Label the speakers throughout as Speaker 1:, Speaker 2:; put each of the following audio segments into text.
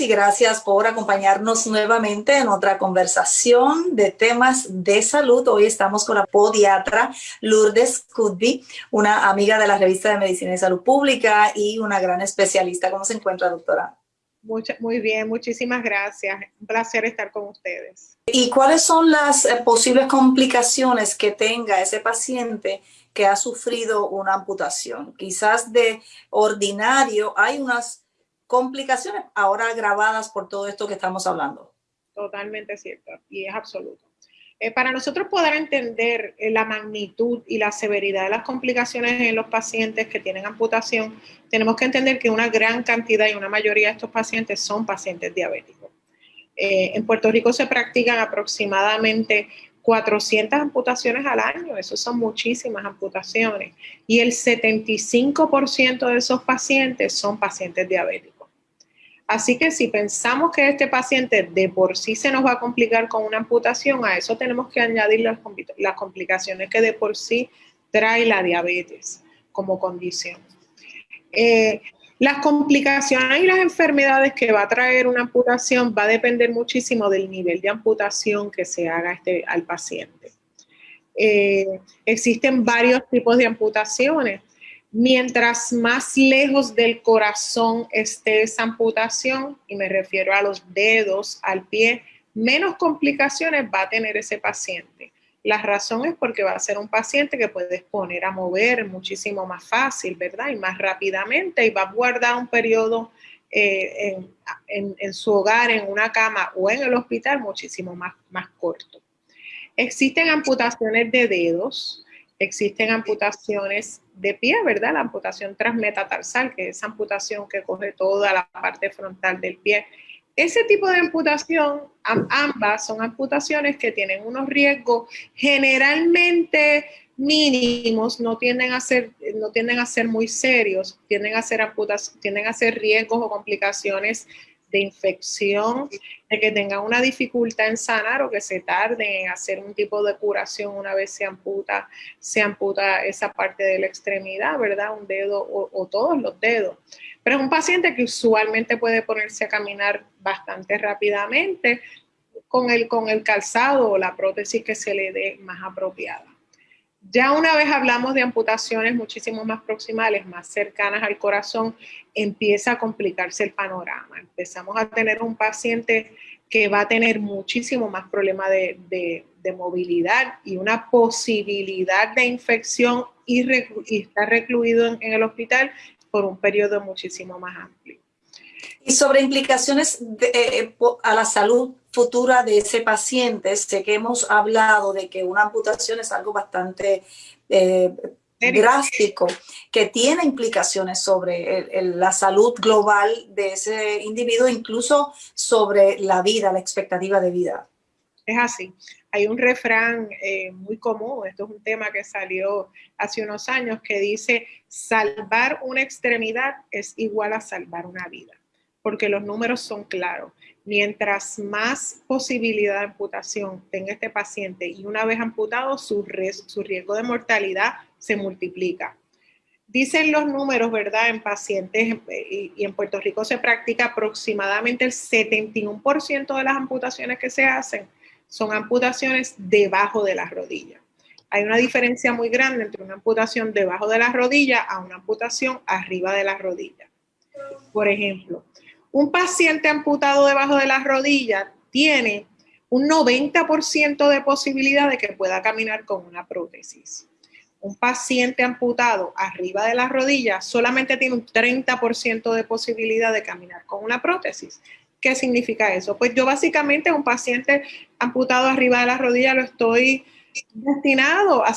Speaker 1: Y gracias por acompañarnos nuevamente en otra conversación de temas de salud. Hoy estamos con la podiatra Lourdes Cudby, una amiga de la revista de Medicina y Salud Pública y una gran especialista. ¿Cómo se encuentra, doctora?
Speaker 2: muy bien, muchísimas gracias. Un placer estar con ustedes.
Speaker 1: ¿Y cuáles son las eh, posibles complicaciones que tenga ese paciente que ha sufrido una amputación? Quizás de ordinario hay unas complicaciones ahora agravadas por todo esto que estamos hablando.
Speaker 2: Totalmente cierto y es absoluto. Eh, para nosotros poder entender eh, la magnitud y la severidad de las complicaciones en los pacientes que tienen amputación, tenemos que entender que una gran cantidad y una mayoría de estos pacientes son pacientes diabéticos. Eh, en Puerto Rico se practican aproximadamente 400 amputaciones al año, eso son muchísimas amputaciones, y el 75% de esos pacientes son pacientes diabéticos. Así que si pensamos que este paciente de por sí se nos va a complicar con una amputación, a eso tenemos que añadir las, complicaciones que de por sí trae la diabetes como condición. Eh, las complicaciones y las enfermedades que va a traer una amputación va a depender muchísimo del nivel de amputación que se haga este, al paciente. Eh, existen varios tipos de amputaciones mientras más lejos del corazón esté esa amputación, y me refiero a los dedos, al pie, menos complicaciones va a tener ese paciente. La razón es porque va a ser un paciente que puedes poner a mover muchísimo más fácil, ¿verdad? Y más rápidamente y va a guardar un periodo eh, en, su hogar, en una cama o en el hospital muchísimo más, más corto. Existen amputaciones de dedos, existen amputaciones de pie, ¿verdad? La amputación transmetatarsal, que es amputación que coge toda la parte frontal del pie. Ese tipo de amputación, ambas son amputaciones que tienen unos riesgos generalmente mínimos, no tienden a ser, no tienden a ser muy serios, tienden a ser, tienden a ser riesgos o complicaciones de infección, de que tengan una dificultad en sanar o que se tarde en hacer un tipo de curación una vez se amputa, se amputa esa parte de la extremidad, ¿verdad? Un dedo o, todos los dedos. Pero es un paciente que usualmente puede ponerse a caminar bastante rápidamente con el, con el calzado o la prótesis que se le dé más apropiada. Ya una vez hablamos de amputaciones muchísimo más proximales, más cercanas al corazón, empieza a complicarse el panorama. Empezamos a tener un paciente que va a tener muchísimo más problema de, movilidad y una posibilidad de infección y, estar recluido en, el hospital por un periodo muchísimo más amplio.
Speaker 1: Y sobre implicaciones eh, a la salud futura de ese paciente, sé que hemos hablado de que una amputación es algo bastante eh, drástico, que tiene implicaciones sobre la salud global de ese individuo, incluso sobre la vida, la expectativa de vida.
Speaker 2: Es así. Hay un refrán eh, muy común, esto es un tema que salió hace unos años, que dice, salvar una extremidad es igual a salvar una vida, porque los números son claros mientras más posibilidad de amputación tenga este paciente y una vez amputado, su, riesgo de mortalidad se multiplica. Dicen los números, ¿verdad? En pacientes y, en Puerto Rico se practica aproximadamente el 71% de las amputaciones que se hacen son amputaciones debajo de las rodillas. Hay una diferencia muy grande entre una amputación debajo de las rodillas a una amputación arriba de las rodillas. Por ejemplo, un paciente amputado debajo de las rodillas tiene un 90% de posibilidad de que pueda caminar con una prótesis. Un paciente amputado arriba de las rodillas solamente tiene un 30% de posibilidad de caminar con una prótesis. ¿Qué significa eso? Pues yo básicamente un paciente amputado arriba de las rodillas lo estoy destinado a,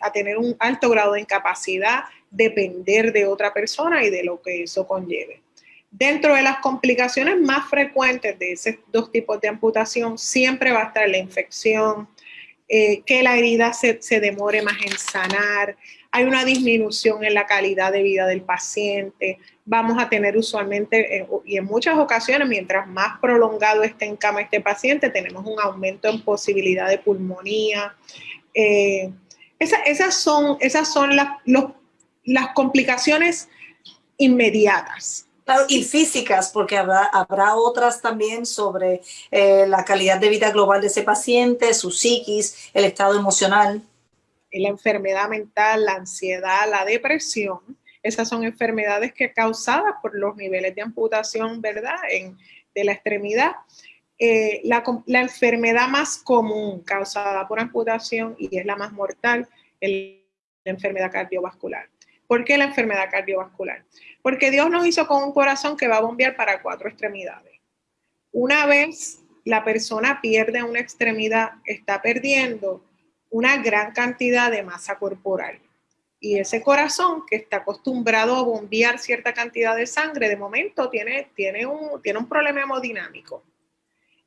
Speaker 2: a tener un alto grado de incapacidad, depender de otra persona y de lo que eso conlleve. Dentro de las complicaciones más frecuentes de esos dos tipos de amputación, siempre va a estar la infección, eh, que la herida se, demore más en sanar, hay una disminución en la calidad de vida del paciente, vamos a tener usualmente, eh, y en muchas ocasiones, mientras más prolongado esté en cama este paciente, tenemos un aumento en posibilidad de pulmonía. Eh, esas son, las complicaciones inmediatas
Speaker 1: Claro, y físicas, porque habrá, habrá otras también sobre eh, la calidad de vida global de ese paciente, su psiquis, el estado emocional.
Speaker 2: La enfermedad mental, la ansiedad, la depresión, esas son enfermedades que causadas por los niveles de amputación, ¿verdad? En, de la extremidad. Eh, la, la, enfermedad más común causada por amputación y es la más mortal es la enfermedad cardiovascular. ¿Por qué la enfermedad cardiovascular? Porque Dios nos hizo con un corazón que va a bombear para cuatro extremidades. Una vez la persona pierde una extremidad, está perdiendo una gran cantidad de masa corporal. Y ese corazón que está acostumbrado a bombear cierta cantidad de sangre, de momento tiene, tiene, un, tiene un problema hemodinámico.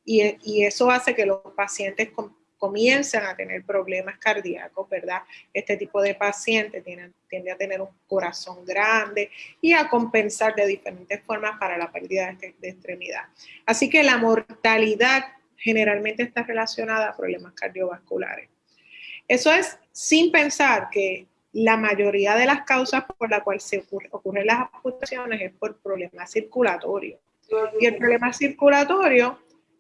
Speaker 2: Y, eso hace que los pacientes comienzan a tener problemas cardíacos, ¿verdad? Este tipo de paciente tiene, tiende a tener un corazón grande y a compensar de diferentes formas para la pérdida de, de extremidad. Así que la mortalidad generalmente está relacionada a problemas cardiovasculares. Eso es sin pensar que la mayoría de las causas por las cuales se ocurren las amputaciones es por problemas circulatorios. Y el problema circulatorio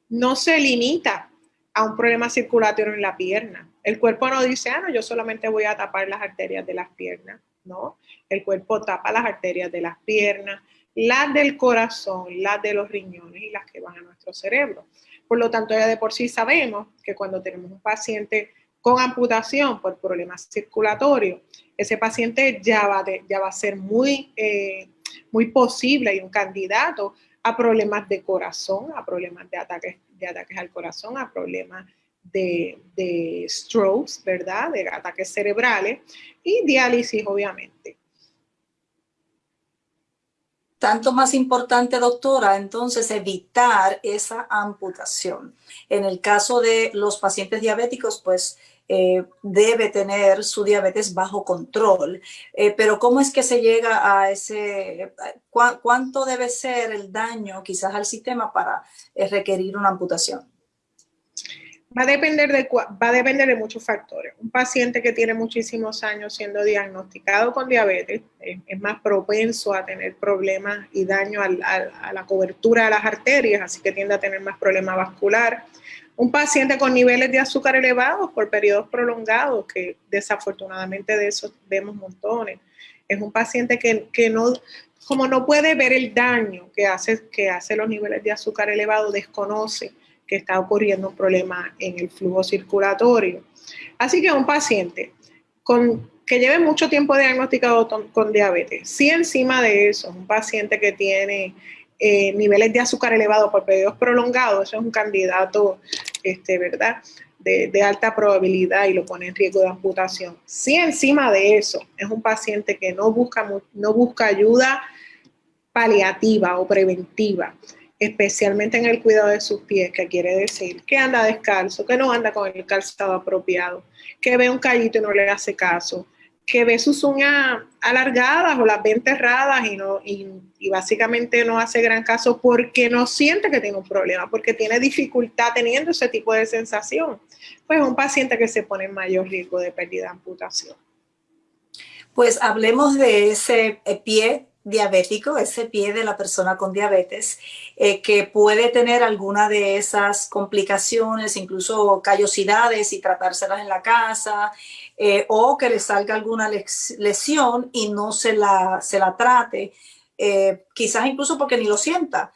Speaker 2: no se limita a un problema circulatorio en la pierna. El cuerpo no dice, ah, no, yo solamente voy a tapar las arterias de las piernas, ¿no? El cuerpo tapa las arterias de las piernas, las del corazón, las de los riñones y las que van a nuestro cerebro. Por lo tanto, ya de por sí sabemos que cuando tenemos un paciente con amputación por problemas circulatorios, ese paciente ya va, a ser muy, eh, muy posible y un candidato a problemas de corazón, a problemas de ataques de ataques al corazón, a problemas de, de strokes, ¿verdad? De ataques cerebrales y diálisis, obviamente.
Speaker 1: Tanto más importante, doctora, entonces evitar esa amputación. En el caso de los pacientes diabéticos, pues eh, debe tener su diabetes bajo control. Eh, pero ¿cómo es que se llega a ese, cuánto debe ser el daño quizás al sistema para eh, requerir una amputación?
Speaker 2: Va a, depender de, va a depender de muchos factores. Un paciente que tiene muchísimos años siendo diagnosticado con diabetes es, más propenso a tener problemas y daño a la cobertura de las arterias, así que tiende a tener más problema vascular un paciente con niveles de azúcar elevados por periodos prolongados, que desafortunadamente de eso vemos montones. Es un paciente que, no, como no puede ver el daño que hace, que hace los niveles de azúcar elevados, desconoce que está ocurriendo un problema en el flujo circulatorio. Así que un paciente con, que lleve mucho tiempo diagnosticado con, diabetes, si encima de eso, un paciente que tiene eh, niveles de azúcar elevados por periodos prolongados, eso es un candidato, este, ¿verdad? De, alta probabilidad y lo pone en riesgo de amputación. Si encima de eso es un paciente que no busca, no busca ayuda paliativa o preventiva, especialmente en el cuidado de sus pies, que quiere decir que anda descalzo, que no anda con el calzado apropiado, que ve un callito y no le hace caso, que ve sus uñas alargadas o las ve enterradas y, no, y, básicamente no hace gran caso porque no siente que tiene un problema, porque tiene dificultad teniendo ese tipo de sensación. Pues es un paciente que se pone en mayor riesgo de pérdida de amputación.
Speaker 1: Pues hablemos de ese pie diabético, ese pie de la persona con diabetes, eh, que puede tener alguna de esas complicaciones, incluso callosidades y tratárselas en la casa, eh, o que le salga alguna lesión y no se la, se la trate, eh, quizás incluso porque ni lo sienta.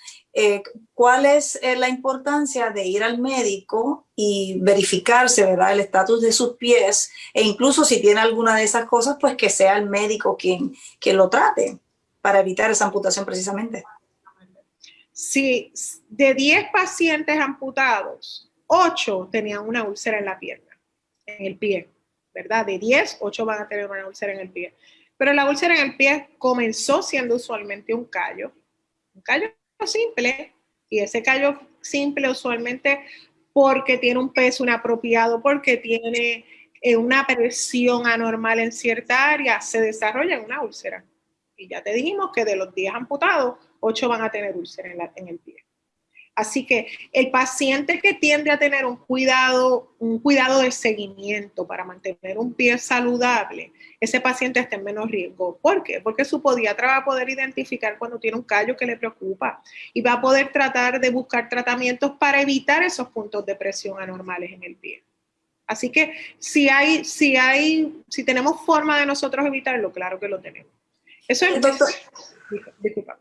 Speaker 1: ¿Cuál es la importancia de ir al médico y verificarse, ¿verdad? El estatus de sus pies e incluso si tiene alguna de esas cosas, pues que sea el médico quien, quien lo trate para evitar esa amputación precisamente.
Speaker 2: Si de 10 pacientes amputados, 8 tenían una úlcera en la pierna, en el pie, ¿verdad? De 10, 8 van a tener una úlcera en el pie. Pero la úlcera en el pie comenzó siendo usualmente un callo, un callo simple, y ese callo simple usualmente porque tiene un peso inapropiado, porque tiene eh, una presión anormal en cierta área, se desarrolla en una úlcera. Y ya te dijimos que de los 10 amputados, 8 van a tener úlcera en, el pie. Así que el paciente que tiende a tener un cuidado, un cuidado de seguimiento para mantener un pie saludable, ese paciente está en menos riesgo. ¿Por qué? Porque su podiatra va a poder identificar cuando tiene un callo que le preocupa y va a poder tratar de buscar tratamientos para evitar esos puntos de presión anormales en el pie. Así que si hay, si hay, si tenemos forma de nosotros evitarlo, claro que lo tenemos. Eso es. Doctor,
Speaker 1: disculpa.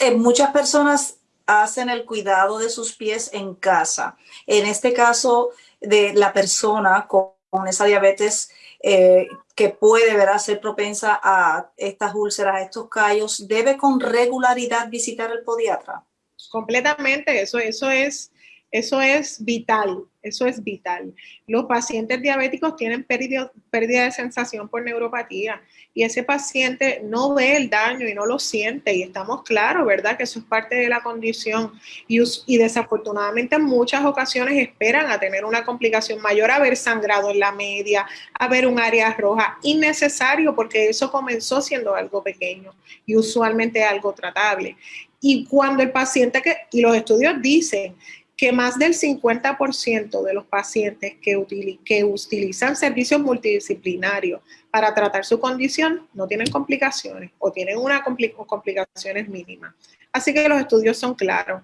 Speaker 1: Eh, muchas personas hacen el cuidado de sus pies en casa. En este caso, de la persona con, esa diabetes eh, que puede ver ser propensa a estas úlceras, a estos callos, ¿debe con regularidad visitar el podiatra?
Speaker 2: Completamente, eso, eso es eso es vital, eso es vital. Los pacientes diabéticos tienen pérdida, de sensación por neuropatía y ese paciente no ve el daño y no lo siente y estamos claros, ¿verdad? Que eso es parte de la condición y, y desafortunadamente en muchas ocasiones esperan a tener una complicación mayor, haber sangrado en la media, a ver un área roja, innecesario porque eso comenzó siendo algo pequeño y usualmente algo tratable. Y cuando el paciente que, y los estudios dicen que más del 50% de los pacientes que, utilizan servicios multidisciplinarios para tratar su condición no tienen complicaciones o tienen una complicaciones mínimas. Así que los estudios son claros.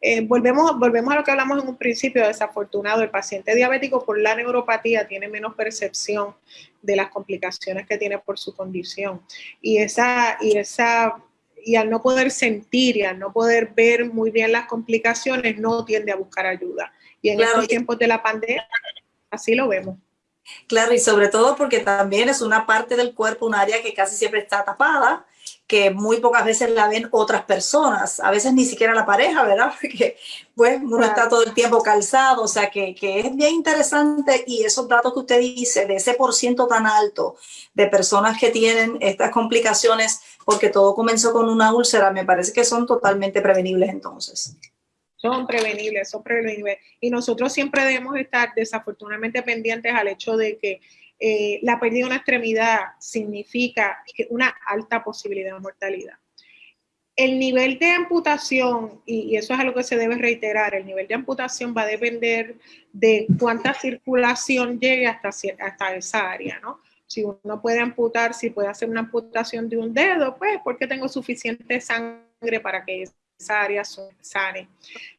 Speaker 2: Eh, volvemos, volvemos a lo que hablamos en un principio, desafortunado, el paciente diabético por la neuropatía tiene menos percepción de las complicaciones que tiene por su condición. Y esa, y esa y al no poder sentir y al no poder ver muy bien las complicaciones, no tiende a buscar ayuda. Y en estos tiempos de la pandemia, así lo vemos.
Speaker 1: Claro, y sobre todo porque también es una parte del cuerpo, un área que casi siempre está tapada, que muy pocas veces la ven otras personas, a veces ni siquiera la pareja, ¿verdad? Porque pues uno está todo el tiempo calzado, o sea que, que, es bien interesante y esos datos que usted dice de ese por ciento tan alto de personas que tienen estas complicaciones porque todo comenzó con una úlcera, me parece que son totalmente prevenibles entonces.
Speaker 2: Son prevenibles, son prevenibles. Y nosotros siempre debemos estar desafortunadamente pendientes al hecho de que eh, la pérdida de una extremidad significa una alta posibilidad de mortalidad. El nivel de amputación, y, eso es algo que se debe reiterar, el nivel de amputación va a depender de cuánta circulación llegue hasta, hasta esa área, ¿no? Si uno puede amputar, si puede hacer una amputación de un dedo, pues porque tengo suficiente sangre para que esa área sane.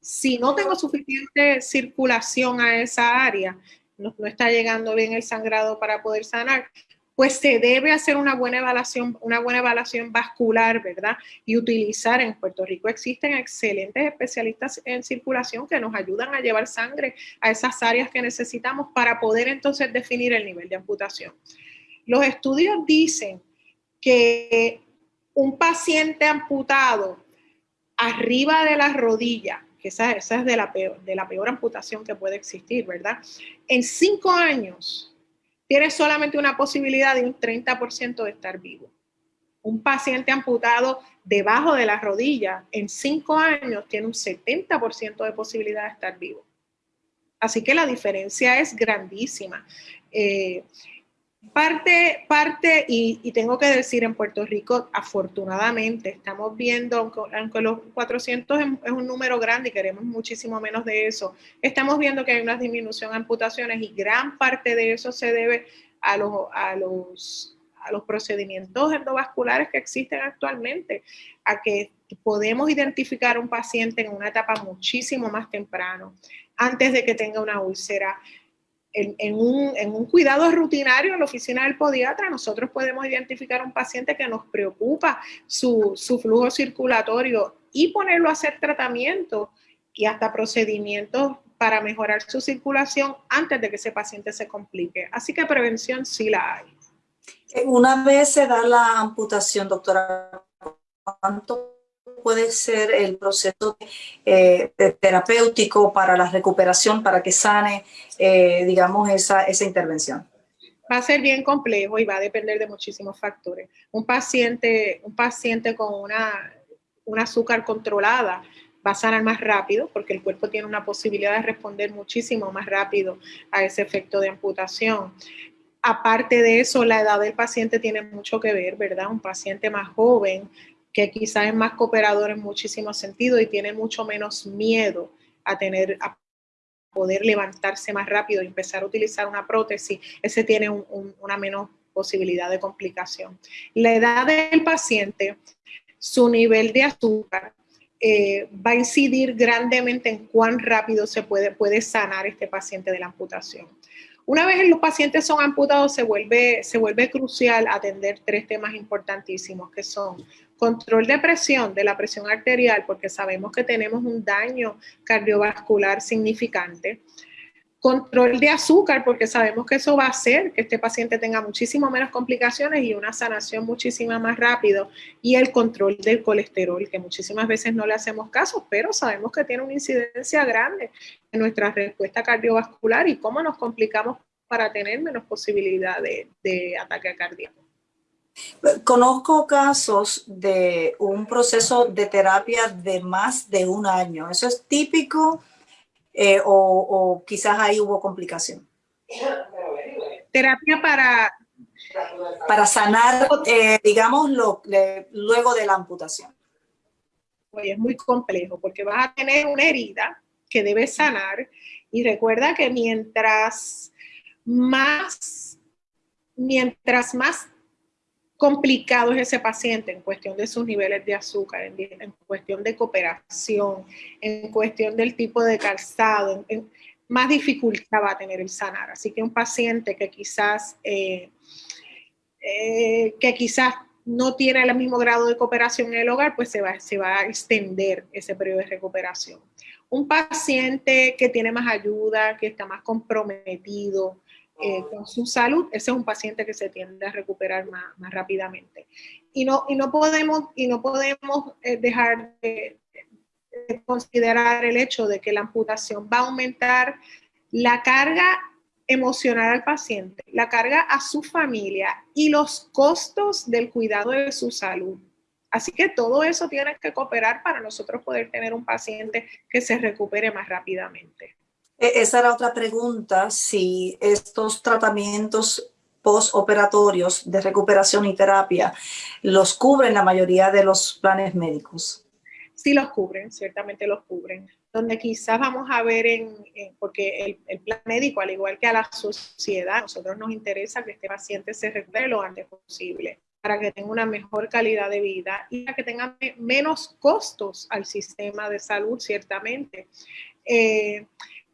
Speaker 2: Si no tengo suficiente circulación a esa área, no, está llegando bien el sangrado para poder sanar, pues se debe hacer una buena evaluación, una buena evaluación vascular, ¿verdad? Y utilizar en Puerto Rico existen excelentes especialistas en circulación que nos ayudan a llevar sangre a esas áreas que necesitamos para poder entonces definir el nivel de amputación. Los estudios dicen que un paciente amputado arriba de la rodilla, que esa, es de la, peor, de la peor amputación que puede existir, ¿verdad? En cinco años tiene solamente una posibilidad de un 30% de estar vivo. Un paciente amputado debajo de la rodilla en cinco años tiene un 70% de posibilidad de estar vivo. Así que la diferencia es grandísima. Eh, Parte, parte, y, tengo que decir, en Puerto Rico, afortunadamente, estamos viendo, aunque, los 400 es, un número grande y queremos muchísimo menos de eso, estamos viendo que hay una disminución en amputaciones y gran parte de eso se debe a los, a los, a los procedimientos endovasculares que existen actualmente, a que podemos identificar un paciente en una etapa muchísimo más temprano, antes de que tenga una úlcera en, un, cuidado rutinario en la oficina del podiatra, nosotros podemos identificar un paciente que nos preocupa su, flujo circulatorio y ponerlo a hacer tratamiento y hasta procedimientos para mejorar su circulación antes de que ese paciente se complique. Así que prevención sí la hay.
Speaker 1: Una vez se da la amputación, doctora, ¿cuánto puede ser el proceso eh, terapéutico para la recuperación, para que sane, eh, digamos, esa, esa intervención?
Speaker 2: Va a ser bien complejo y va a depender de muchísimos factores. Un paciente, un paciente con una, un azúcar controlada va a sanar más rápido porque el cuerpo tiene una posibilidad de responder muchísimo más rápido a ese efecto de amputación. Aparte de eso, la edad del paciente tiene mucho que ver, ¿verdad? Un paciente más joven que quizás es más cooperador en muchísimos sentidos y tiene mucho menos miedo a tener, a poder levantarse más rápido y empezar a utilizar una prótesis, ese tiene una menos posibilidad de complicación. La edad del paciente, su nivel de azúcar, eh, va a incidir grandemente en cuán rápido se puede, puede sanar este paciente de la amputación. Una vez los pacientes son amputados, se vuelve, se vuelve crucial atender tres temas importantísimos, que son control de presión, de la presión arterial, porque sabemos que tenemos un daño cardiovascular significante, control de azúcar, porque sabemos que eso va a hacer que este paciente tenga muchísimo menos complicaciones y una sanación muchísimo más rápido, y el control del colesterol, que muchísimas veces no le hacemos caso, pero sabemos que tiene una incidencia grande en nuestra respuesta cardiovascular y cómo nos complicamos para tener menos posibilidad de, de ataque cardíaco.
Speaker 1: Conozco casos de un proceso de terapia de más de un año. ¿Eso es típico eh, o, quizás ahí hubo complicación?
Speaker 2: Terapia para...
Speaker 1: Para sanar, eh, digamos, lo, luego de la amputación.
Speaker 2: Oye, es muy complejo porque vas a tener una herida que debes sanar y recuerda que mientras más, mientras más complicado es ese paciente en cuestión de sus niveles de azúcar, en, cuestión de cooperación, en cuestión del tipo de calzado, más dificultad va a tener el sanar. Así que un paciente que quizás, eh, eh, que quizás no tiene el mismo grado de cooperación en el hogar, pues se va, se va a extender ese periodo de recuperación. Un paciente que tiene más ayuda, que está más comprometido, eh, con su salud, ese es un paciente que se tiende a recuperar más, rápidamente. Y no, y no podemos, y no podemos eh, dejar de, considerar el hecho de que la amputación va a aumentar la carga emocional al paciente, la carga a su familia y los costos del cuidado de su salud. Así que todo eso tiene que cooperar para nosotros poder tener un paciente que se recupere más rápidamente.
Speaker 1: E-, esa era otra pregunta, si estos tratamientos postoperatorios de recuperación y terapia los cubren la mayoría de los planes médicos.
Speaker 2: Sí los cubren, ciertamente los cubren. Donde quizás vamos a ver en, porque el, plan médico, al igual que a la sociedad, a nosotros nos interesa que este paciente se recupere lo antes posible para que tenga una mejor calidad de vida y para que tenga menos costos al sistema de salud, ciertamente. Eh,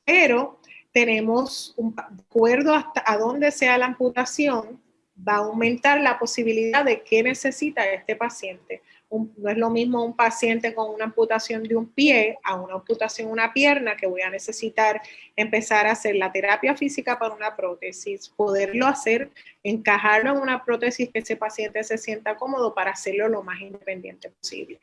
Speaker 2: pero tenemos un acuerdo hasta a sea la amputación, va a aumentar la posibilidad de qué necesita este paciente. no es lo mismo un paciente con una amputación de un pie a una amputación de una pierna que voy a necesitar empezar a hacer la terapia física para una prótesis, poderlo hacer, encajarlo en una prótesis que ese paciente se sienta cómodo para hacerlo lo más independiente posible.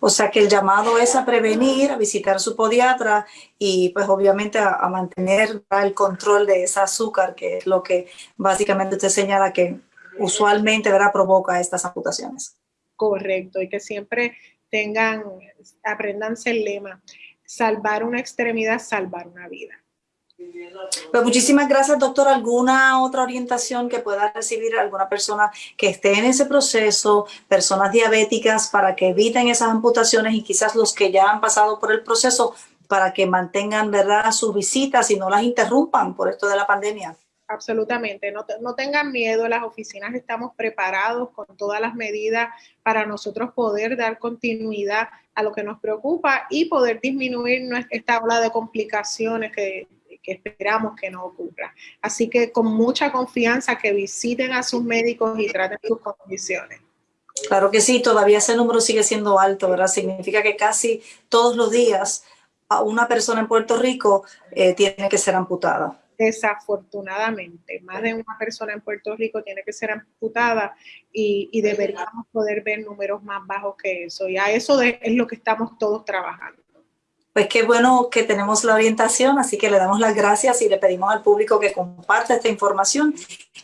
Speaker 1: O sea que el llamado es a prevenir, a visitar su podiatra y pues obviamente a, mantener el control de ese azúcar, que es lo que básicamente usted señala que usualmente ¿verdad? provoca estas amputaciones.
Speaker 2: Correcto, y que siempre tengan, aprendanse el lema, salvar una extremidad, salvar una vida.
Speaker 1: Pues muchísimas gracias, doctor. ¿Alguna otra orientación que pueda recibir alguna persona que esté en ese proceso, personas diabéticas, para que eviten esas amputaciones y quizás los que ya han pasado por el proceso, para que mantengan verdad sus visitas y no las interrumpan por esto de la pandemia?
Speaker 2: Absolutamente, no, no, tengan miedo, las oficinas estamos preparados con todas las medidas para nosotros poder dar continuidad a lo que nos preocupa y poder disminuir esta ola de complicaciones que que esperamos que no ocurra. Así que con mucha confianza que visiten a sus médicos y traten sus condiciones.
Speaker 1: Claro que sí, todavía ese número sigue siendo alto, ¿verdad? Significa que casi todos los días una persona en Puerto Rico eh, tiene que ser amputada.
Speaker 2: Desafortunadamente, más de una persona en Puerto Rico tiene que ser amputada y, y deberíamos poder ver números más bajos que eso. Y a eso es lo que estamos todos trabajando.
Speaker 1: Pues qué bueno que tenemos la orientación, así que le damos las gracias y le pedimos al público que comparta esta información,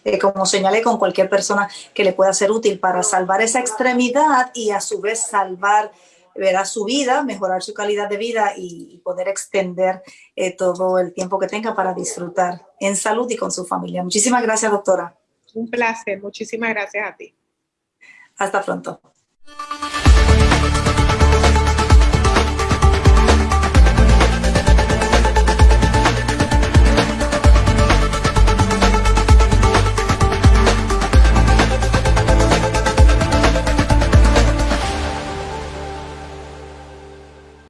Speaker 1: eh, como señalé, con cualquier persona que le pueda ser útil para salvar esa extremidad y a su vez salvar verá su vida, mejorar su calidad de vida y, poder extender eh, todo el tiempo que tenga para disfrutar en salud y con su familia. Muchísimas gracias, doctora.
Speaker 2: Un placer, muchísimas gracias a ti.
Speaker 1: Hasta pronto.